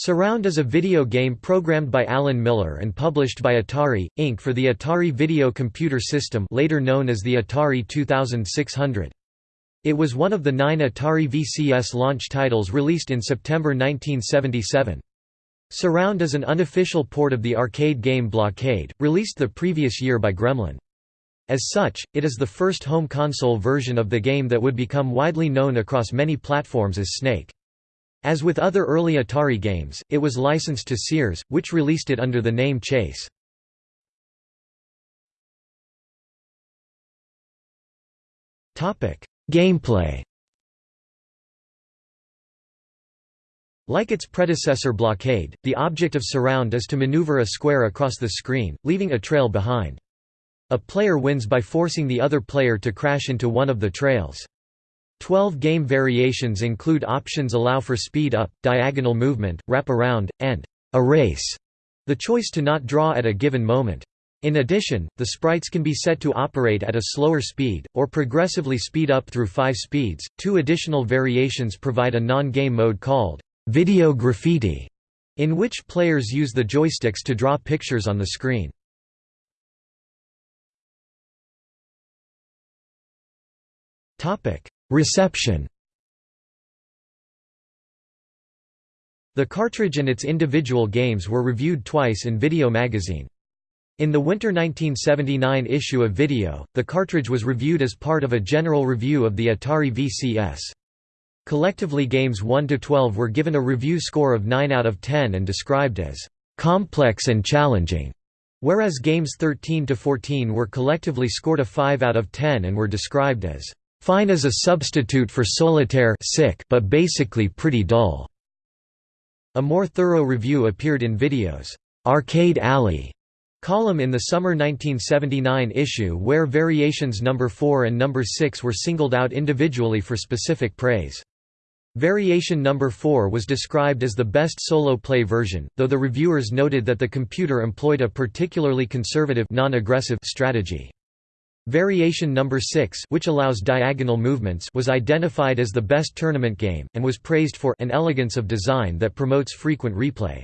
Surround is a video game programmed by Alan Miller and published by Atari, Inc. for the Atari Video Computer System later known as the Atari 2600. It was one of the nine Atari VCS launch titles released in September 1977. Surround is an unofficial port of the arcade game Blockade, released the previous year by Gremlin. As such, it is the first home console version of the game that would become widely known across many platforms as Snake. As with other early Atari games, it was licensed to Sears, which released it under the name Chase. Gameplay Like its predecessor Blockade, the object of Surround is to maneuver a square across the screen, leaving a trail behind. A player wins by forcing the other player to crash into one of the trails. Twelve game variations include options allow for speed up, diagonal movement, wrap around, and a race, the choice to not draw at a given moment. In addition, the sprites can be set to operate at a slower speed, or progressively speed up through five speeds. Two additional variations provide a non game mode called video graffiti, in which players use the joysticks to draw pictures on the screen. Reception The cartridge and its individual games were reviewed twice in Video magazine. In the winter 1979 issue of Video, the cartridge was reviewed as part of a general review of the Atari VCS. Collectively games 1–12 were given a review score of 9 out of 10 and described as «complex and challenging», whereas games 13–14 were collectively scored a 5 out of 10 and were described as Fine as a substitute for solitaire sick but basically pretty dull. A more thorough review appeared in Video's Arcade Alley column in the summer 1979 issue where variations number 4 and number 6 were singled out individually for specific praise. Variation number 4 was described as the best solo play version, though the reviewers noted that the computer employed a particularly conservative non-aggressive strategy. Variation number 6 which allows diagonal movements was identified as the best tournament game, and was praised for an elegance of design that promotes frequent replay.